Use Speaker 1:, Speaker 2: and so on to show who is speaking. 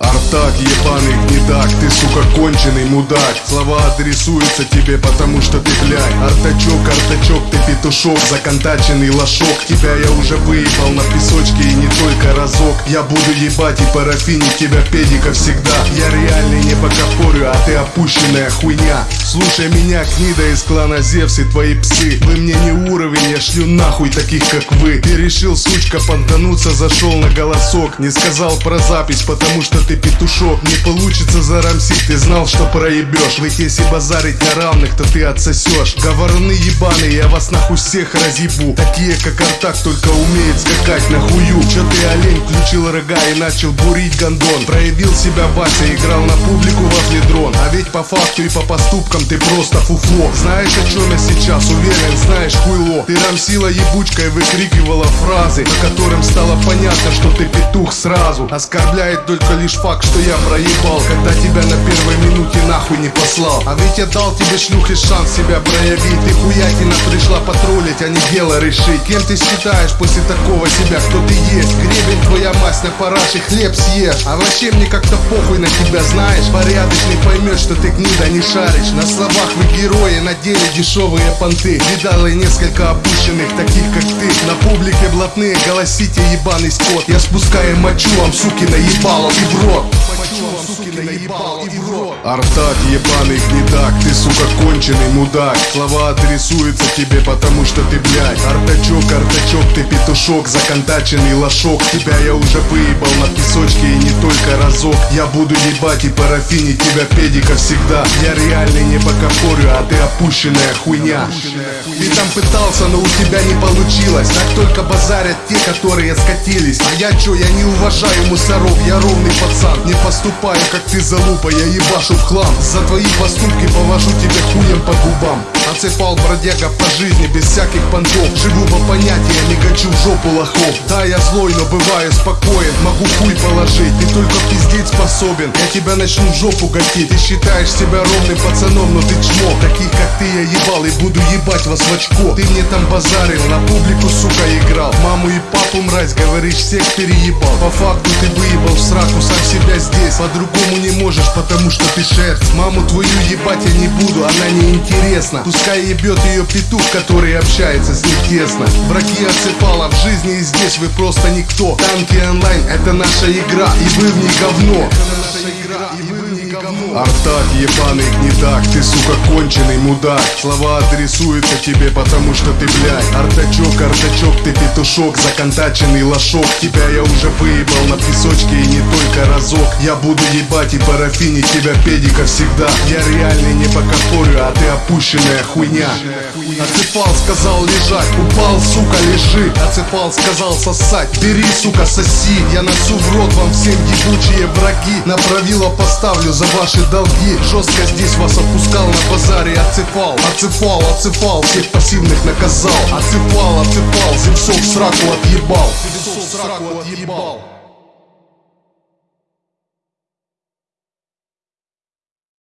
Speaker 1: Артак, ебаный гнедак, ты, сука, конченый мудак. Слова адресуются тебе, потому что ты, блядь Артачок, артачок, ты петушок, законтаченный лошок. Тебя я уже выебал на песочке и не только разок. Я буду ебать и парафинить тебя педика всегда. Я реальный не покопорю, а ты опущенная хуйня. Слушай меня, гнида из клана Зевс и твои псы. Вы мне не уровень, я шлю нахуй таких как вы. Ты решил, сучка, понтануться, зашел на голосок. Не сказал про запись, потому что ты петушок. Не получится зарамсить, ты знал, что проебешь. Ведь если базарить на равных, то ты отсосешь. Говорны ебаные, я вас нахуй всех разъебу. Такие как Артак, только умеет скакать на хую. Чё ты олень, включил рога и начал бурить гондон Проявил себя Вася, играл на публику во фледрон А ведь по факту и по поступкам ты просто фуфло. Знаешь о чем я сейчас знаешь хуйло Ты рамсила ебучкой выкрикивала фразы По которым стало понятно, что ты петух сразу. Оскорбляет только лишь факт, что я проебал Когда тебя на первой минуте нахуй не послал. А ведь я дал тебе шлюхе шанс себя проявить. Ты хуятина пришла патрулить, а не дело решить. Кем ты считаешь после такого себя, кто ты есть? Гребень твоя мать на параше, хлеб съешь. А вообще мне как-то похуй на тебя, знаешь? Порядочный поймет, что ты гнида не шаришь. На словах вы герои, на деле дешевые понты. Видал несколько опущенных, таких как ты. На публике блатные, голосите ебаный скот. Я спускаю мочу вам, суки, наебало и в рот. Артак, ебаный сука, конченый мудак Слова адресуются тебе, потому что ты, блядь Артачок, артачок, ты петушок, законтаченный лошок. Тебя я уже выебал на песочке и не только разок. Я буду ебать и парафинить тебя, педика, всегда. Я реальный не покопорю, а ты опущенная хуйня. Ты там пытался, но у тебя не получилось. Так только базарят те, которые скатились. А я чё, я не уважаю мусоров, я ровный пацан. Не поступаю, как ты залупа, я ебашу в хлам. За твои поступки повожу тебе хуем по губам. Отсыпал бродяга по жизни без всяких понтов. Живу по понятиям, не гачу в жопу лохов. Да, я злой, но бываю спокоен. Могу хуй положить, ты только пиздеть способен. Я тебя начну в жопу гатить Ты считаешь себя ровным пацаном, но ты чмо. Таких как ты я ебал и буду ебать вас в очко. Ты мне там базарил, на публику, сука, играл. Маму и папу, мразь, говоришь, всех переебал. По факту ты выебал в сраку сам себя здесь. По-другому не можешь, потому что ты шерсть Маму твою ебать я не буду, она не интересна. Пускай ебет ее петух, который общается с ней тесно. Враги отсыпала в жизни и здесь вы просто никто. Танки онлайн это наша игра и вы в ней говно. Артак, ебаный гнедак, ты, сука, конченый мудак. Слова адресуются тебе, потому что ты, блядь Артачок, артачок, ты петушок, законтаченный лошок. Тебя я уже выебал на песочке и не только разок. Я буду ебать и парафинить тебя, педика, всегда. Я реальный не покопорю, а ты опущенная хуйня. Отсыпал, сказал лежать, упал, сука, лежи. Отсыпал, сказал сосать, бери, сука, соси. Я носу в рот вам всем ебучие враги. На правило поставлю за ваши долги. Жестко здесь вас опускал на базаре. Отсыпал, отсыпал, отсыпал Всех пассивных наказал. Отсыпал, отсыпал Земцов сраку отъебал. Земцов сраку отъебал